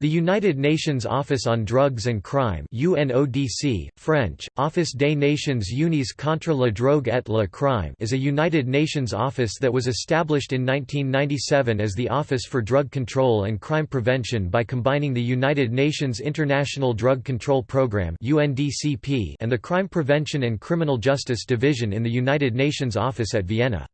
The United Nations Office on Drugs and Crime UNODC, French, Office des Nations Unies contre la drogue et le crime is a United Nations office that was established in 1997 as the Office for Drug Control and Crime Prevention by combining the United Nations International Drug Control Programme UNDCP and the Crime Prevention and Criminal Justice Division in the United Nations Office at Vienna.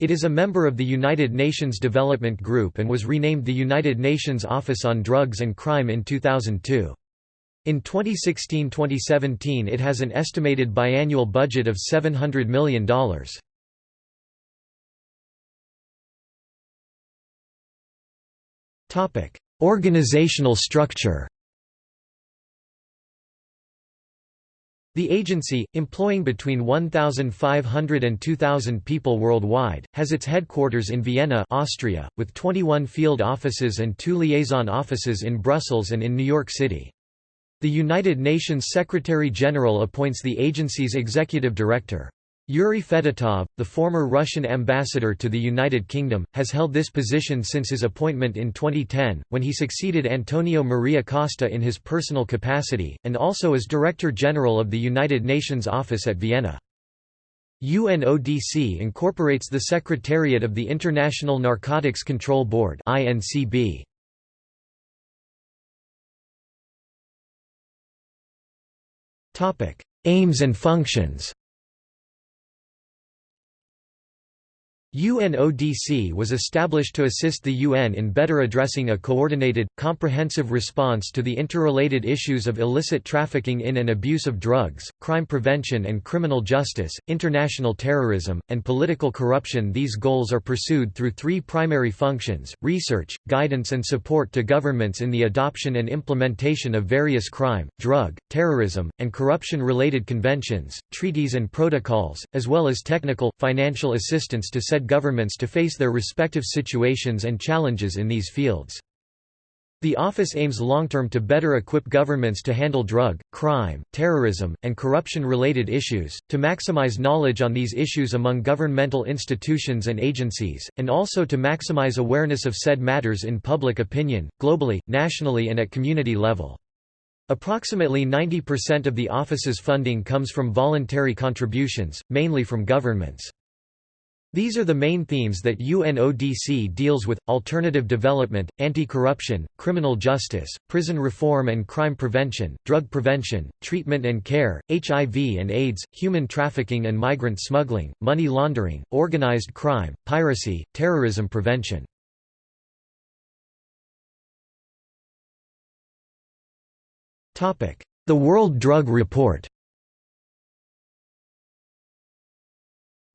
It is a member of the United Nations Development Group and was renamed the United Nations Office on Drugs and Crime in 2002. In 2016–2017 it has an estimated biannual budget of $700 million. Organizational structure The agency, employing between 1,500 and 2,000 people worldwide, has its headquarters in Vienna Austria, with 21 field offices and two liaison offices in Brussels and in New York City. The United Nations Secretary-General appoints the agency's executive director. Yuri Fedotov, the former Russian ambassador to the United Kingdom, has held this position since his appointment in 2010, when he succeeded Antonio Maria Costa in his personal capacity, and also as Director General of the United Nations Office at Vienna. UNODC incorporates the Secretariat of the International Narcotics Control Board INCB. Aims and functions UNODC was established to assist the UN in better addressing a coordinated, comprehensive response to the interrelated issues of illicit trafficking in and abuse of drugs, crime prevention and criminal justice, international terrorism, and political corruption. These goals are pursued through three primary functions, research, guidance and support to governments in the adoption and implementation of various crime, drug, terrorism, and corruption-related conventions, treaties and protocols, as well as technical, financial assistance to set governments to face their respective situations and challenges in these fields. The office aims long-term to better equip governments to handle drug, crime, terrorism, and corruption-related issues, to maximize knowledge on these issues among governmental institutions and agencies, and also to maximize awareness of said matters in public opinion, globally, nationally and at community level. Approximately 90% of the office's funding comes from voluntary contributions, mainly from governments. These are the main themes that UNODC deals with, alternative development, anti-corruption, criminal justice, prison reform and crime prevention, drug prevention, treatment and care, HIV and AIDS, human trafficking and migrant smuggling, money laundering, organized crime, piracy, terrorism prevention. The World Drug Report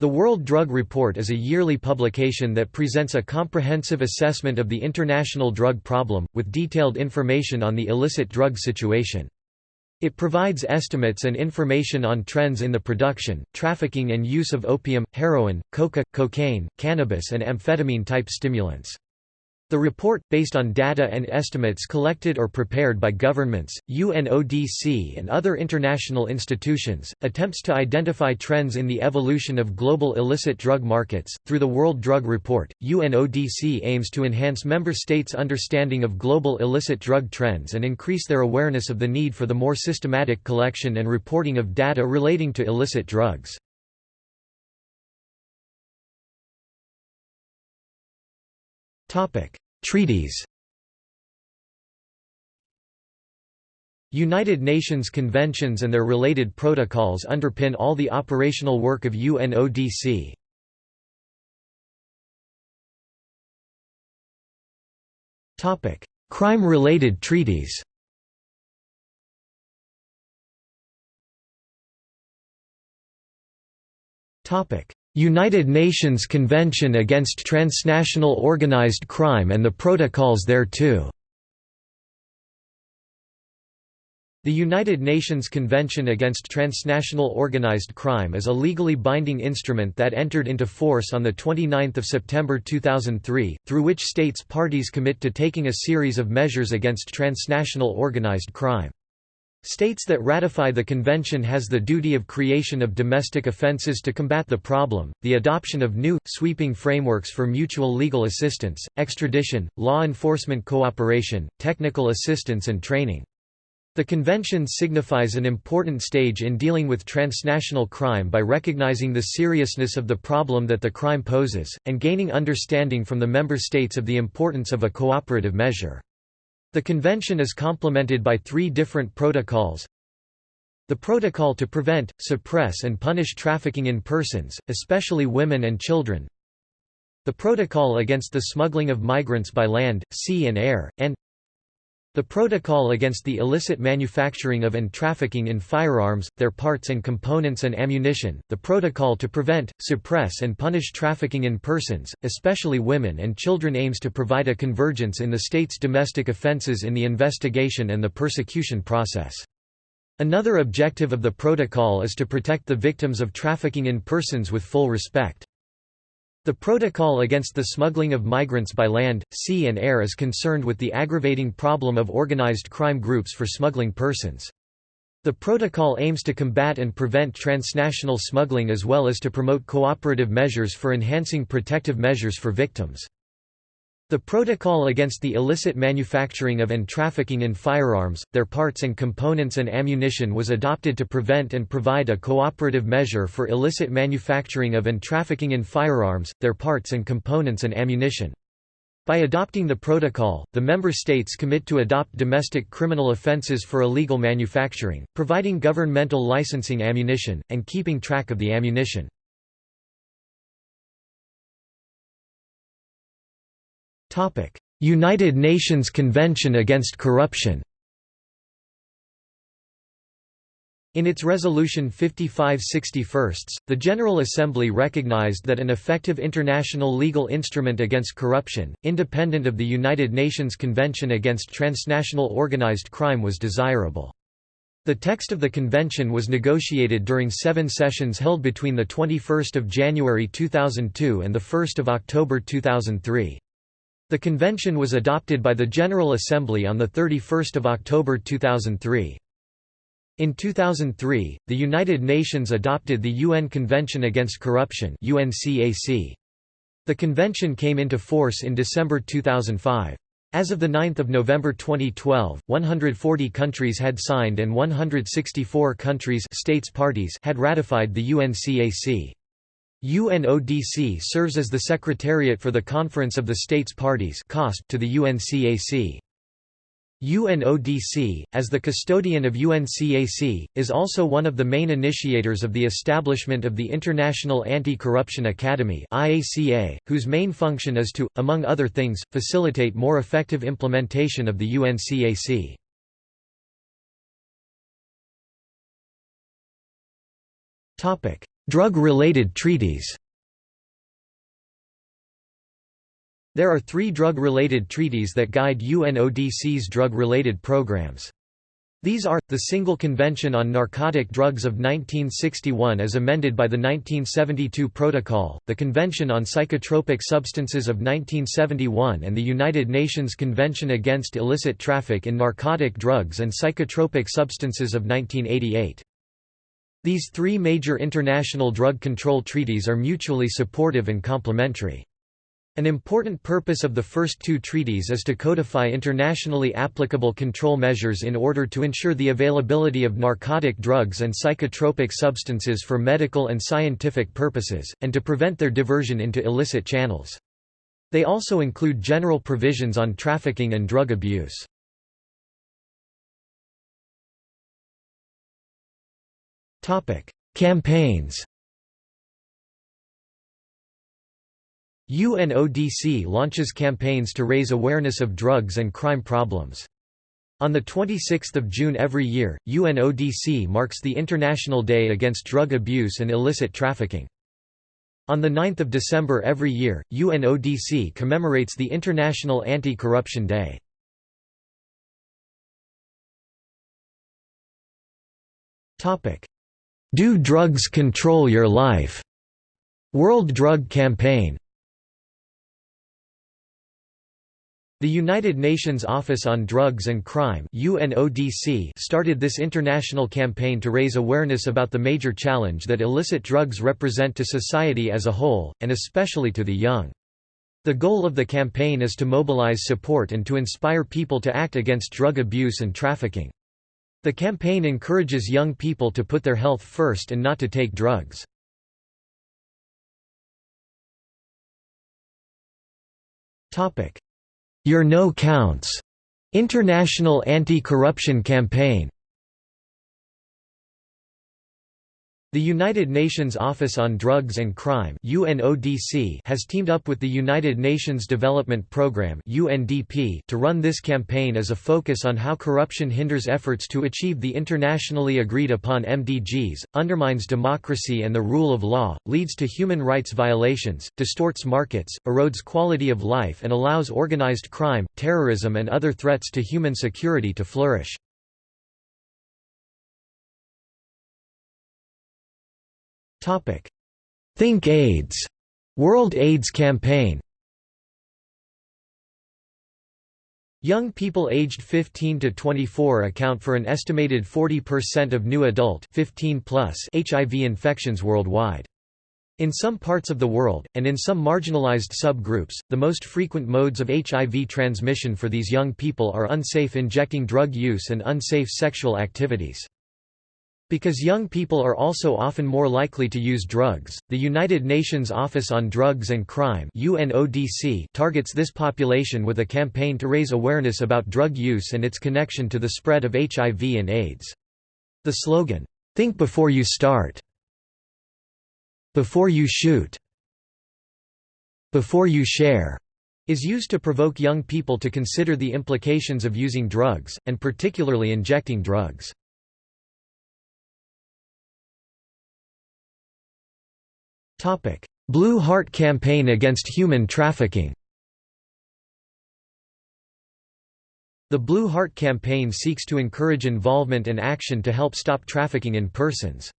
The World Drug Report is a yearly publication that presents a comprehensive assessment of the international drug problem, with detailed information on the illicit drug situation. It provides estimates and information on trends in the production, trafficking and use of opium, heroin, coca, cocaine, cannabis and amphetamine-type stimulants. The report, based on data and estimates collected or prepared by governments, UNODC and other international institutions, attempts to identify trends in the evolution of global illicit drug markets. Through the World Drug Report, UNODC aims to enhance member states' understanding of global illicit drug trends and increase their awareness of the need for the more systematic collection and reporting of data relating to illicit drugs. Treaties United Nations conventions and their related protocols underpin all the operational work of UNODC. Crime-related treaties United Nations Convention Against Transnational Organized Crime and the Protocols thereto The United Nations Convention Against Transnational Organized Crime is a legally binding instrument that entered into force on 29 September 2003, through which states parties commit to taking a series of measures against transnational organized crime. States that ratify the convention has the duty of creation of domestic offenses to combat the problem, the adoption of new, sweeping frameworks for mutual legal assistance, extradition, law enforcement cooperation, technical assistance and training. The convention signifies an important stage in dealing with transnational crime by recognizing the seriousness of the problem that the crime poses, and gaining understanding from the member states of the importance of a cooperative measure. The convention is complemented by three different protocols. The Protocol to Prevent, Suppress and Punish Trafficking in Persons, especially women and children. The Protocol against the smuggling of migrants by land, sea and air, and the Protocol against the illicit manufacturing of and trafficking in firearms, their parts and components and ammunition, the Protocol to prevent, suppress and punish trafficking in persons, especially women and children aims to provide a convergence in the state's domestic offenses in the investigation and the persecution process. Another objective of the protocol is to protect the victims of trafficking in persons with full respect. The Protocol against the smuggling of migrants by land, sea and air is concerned with the aggravating problem of organized crime groups for smuggling persons. The protocol aims to combat and prevent transnational smuggling as well as to promote cooperative measures for enhancing protective measures for victims. The Protocol against the illicit manufacturing of and trafficking in firearms, their parts and components and ammunition was adopted to prevent and provide a cooperative measure for illicit manufacturing of and trafficking in firearms, their parts and components and ammunition. By adopting the protocol, the member states commit to adopt domestic criminal offences for illegal manufacturing, providing governmental licensing ammunition, and keeping track of the ammunition. United Nations Convention Against Corruption In its Resolution 5561, the General Assembly recognized that an effective international legal instrument against corruption, independent of the United Nations Convention Against Transnational Organized Crime was desirable. The text of the convention was negotiated during seven sessions held between 21 January 2002 and 1 October 2003. The convention was adopted by the General Assembly on 31 October 2003. In 2003, the United Nations adopted the UN Convention Against Corruption. The convention came into force in December 2005. As of 9 November 2012, 140 countries had signed and 164 countries states parties had ratified the UNCAC. UNODC serves as the secretariat for the Conference of the States Parties to the UNCAC. UNODC, as the custodian of UNCAC, is also one of the main initiators of the establishment of the International Anti-Corruption Academy whose main function is to, among other things, facilitate more effective implementation of the UNCAC. Drug-related treaties There are three drug-related treaties that guide UNODC's drug-related programs. These are, the Single Convention on Narcotic Drugs of 1961 as amended by the 1972 Protocol, the Convention on Psychotropic Substances of 1971 and the United Nations Convention Against Illicit Traffic in Narcotic Drugs and Psychotropic Substances of 1988. These three major international drug control treaties are mutually supportive and complementary. An important purpose of the first two treaties is to codify internationally applicable control measures in order to ensure the availability of narcotic drugs and psychotropic substances for medical and scientific purposes, and to prevent their diversion into illicit channels. They also include general provisions on trafficking and drug abuse. Campaigns UNODC launches campaigns to raise awareness of drugs and crime problems. On 26 June every year, UNODC marks the International Day Against Drug Abuse and Illicit Trafficking. On 9 December every year, UNODC commemorates the International Anti-Corruption Day. Do Drugs Control Your Life? World Drug Campaign The United Nations Office on Drugs and Crime UNODC started this international campaign to raise awareness about the major challenge that illicit drugs represent to society as a whole, and especially to the young. The goal of the campaign is to mobilize support and to inspire people to act against drug abuse and trafficking. The campaign encourages young people to put their health first and not to take drugs. Your No Counts. International Anti-Corruption Campaign The United Nations Office on Drugs and Crime UNODC has teamed up with the United Nations Development Programme UNDP to run this campaign as a focus on how corruption hinders efforts to achieve the internationally agreed upon MDGs, undermines democracy and the rule of law, leads to human rights violations, distorts markets, erodes quality of life and allows organized crime, terrorism and other threats to human security to flourish. Think AIDS World AIDS Campaign Young people aged 15 to 24 account for an estimated 40% of new adult 15 plus HIV infections worldwide. In some parts of the world, and in some marginalized subgroups, the most frequent modes of HIV transmission for these young people are unsafe injecting drug use and unsafe sexual activities. Because young people are also often more likely to use drugs, the United Nations Office on Drugs and Crime UNODC targets this population with a campaign to raise awareness about drug use and its connection to the spread of HIV and AIDS. The slogan, "'Think before you start' Before you shoot' Before you share' is used to provoke young people to consider the implications of using drugs, and particularly injecting drugs. Blue Heart Campaign against human trafficking The Blue Heart Campaign seeks to encourage involvement and action to help stop trafficking in persons.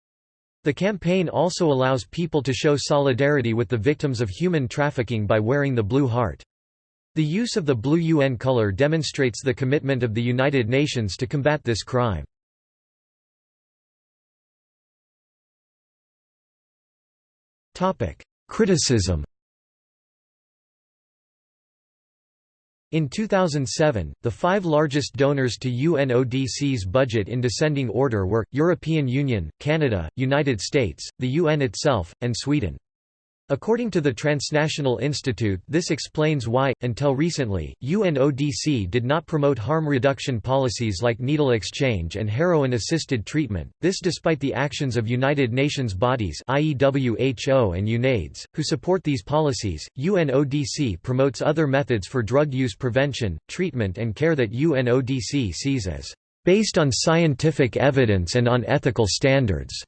The campaign also allows people to show solidarity with the victims of human trafficking by wearing the Blue Heart. The use of the blue UN color demonstrates the commitment of the United Nations to combat this crime. Topic: Criticism. In 2007, the five largest donors to UNODC's budget in descending order were, European Union, Canada, United States, the UN itself, and Sweden. According to the Transnational Institute this explains why, until recently, UNODC did not promote harm reduction policies like needle exchange and heroin-assisted treatment, this despite the actions of United Nations bodies i.e. WHO and UNAIDS, who support these policies. UNODC promotes other methods for drug use prevention, treatment and care that UNODC sees as based on scientific evidence and on ethical standards.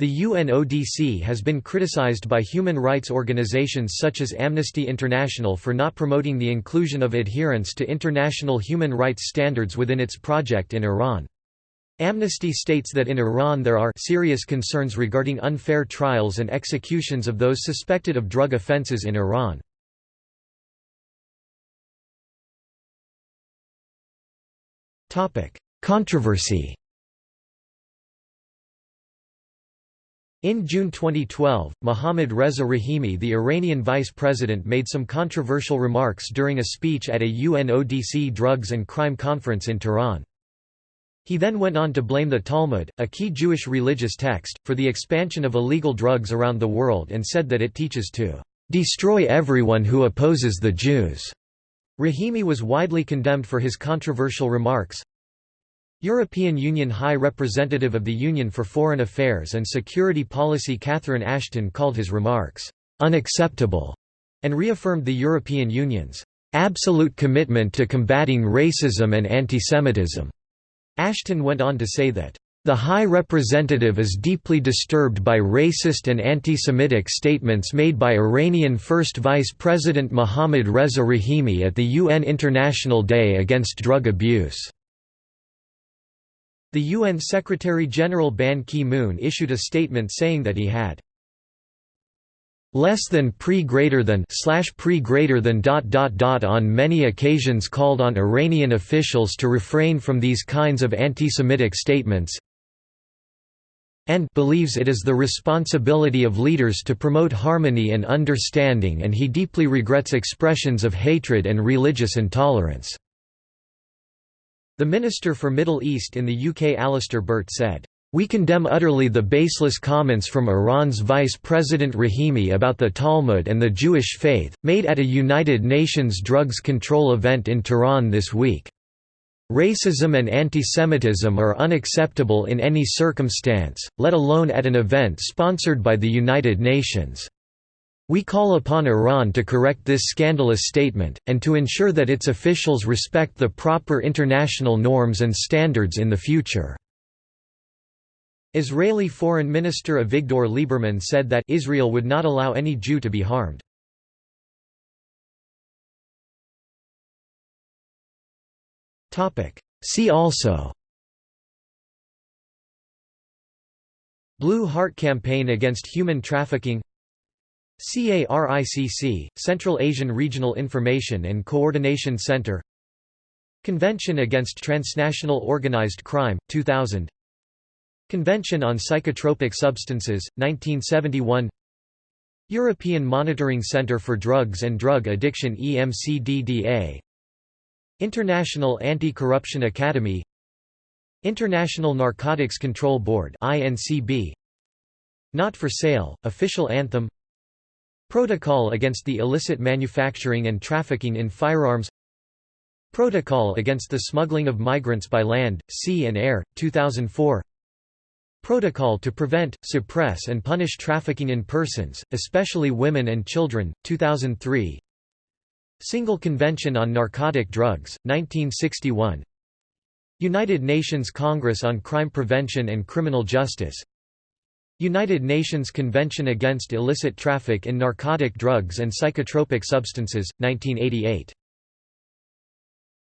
The UNODC has been criticized by human rights organizations such as Amnesty International for not promoting the inclusion of adherence to international human rights standards within its project in Iran. Amnesty states that in Iran there are serious concerns regarding unfair trials and executions of those suspected of drug offenses in Iran. Controversy In June 2012, Mohammad Reza Rahimi the Iranian vice president made some controversial remarks during a speech at a UNODC drugs and crime conference in Tehran. He then went on to blame the Talmud, a key Jewish religious text, for the expansion of illegal drugs around the world and said that it teaches to "...destroy everyone who opposes the Jews." Rahimi was widely condemned for his controversial remarks, European Union High Representative of the Union for Foreign Affairs and Security Policy Catherine Ashton called his remarks, "...unacceptable", and reaffirmed the European Union's "...absolute commitment to combating racism and antisemitism." Ashton went on to say that, "...the High Representative is deeply disturbed by racist and anti-Semitic statements made by Iranian First Vice President Mohammad Reza Rahimi at the UN International Day Against Drug Abuse." The UN Secretary-General Ban Ki-moon issued a statement saying that he had less than pre greater than slash pre greater than dot dot dot on many occasions called on Iranian officials to refrain from these kinds of anti-Semitic statements and believes it is the responsibility of leaders to promote harmony and understanding and he deeply regrets expressions of hatred and religious intolerance." The Minister for Middle East in the UK Alistair Burt said, "...we condemn utterly the baseless comments from Iran's Vice President Rahimi about the Talmud and the Jewish faith, made at a United Nations drugs control event in Tehran this week." Racism and antisemitism are unacceptable in any circumstance, let alone at an event sponsored by the United Nations. We call upon Iran to correct this scandalous statement, and to ensure that its officials respect the proper international norms and standards in the future." Israeli Foreign Minister Avigdor Lieberman said that Israel would not allow any Jew to be harmed. See also Blue Heart Campaign against human trafficking CARICC, Central Asian Regional Information and Coordination Center. Convention Against Transnational Organized Crime, 2000 Convention on Psychotropic Substances, 1971 European Monitoring Centre for Drugs and Drug Addiction EMCDDA International Anti-Corruption Academy. International Narcotics Control Board INCB Not for Sale, Official Anthem Protocol against the illicit manufacturing and trafficking in firearms. Protocol against the smuggling of migrants by land, sea and air, 2004 Protocol to prevent, suppress and punish trafficking in persons, especially women and children, 2003 Single Convention on Narcotic Drugs, 1961 United Nations Congress on Crime Prevention and Criminal Justice United Nations Convention Against Illicit Traffic in Narcotic Drugs and Psychotropic Substances, 1988